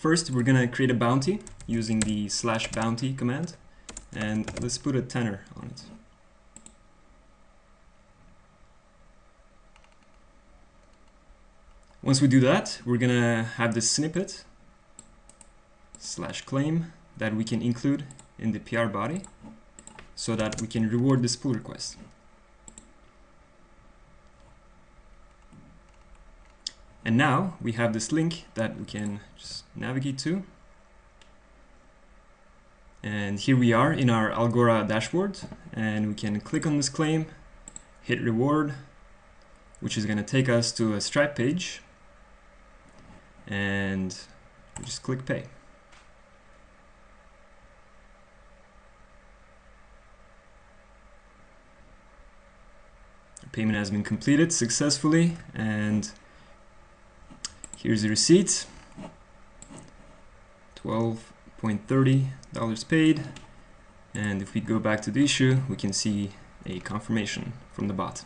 first we're gonna create a bounty using the slash bounty command and let's put a tenner on it. Once we do that, we're gonna have this snippet slash claim that we can include in the PR body so that we can reward this pull request. And now we have this link that we can just navigate to. And here we are in our Algora dashboard and we can click on this claim, hit reward, which is going to take us to a Stripe page and just click pay. payment has been completed successfully and here's the receipt. 12.30 dollars paid. And if we go back to the issue we can see a confirmation from the bot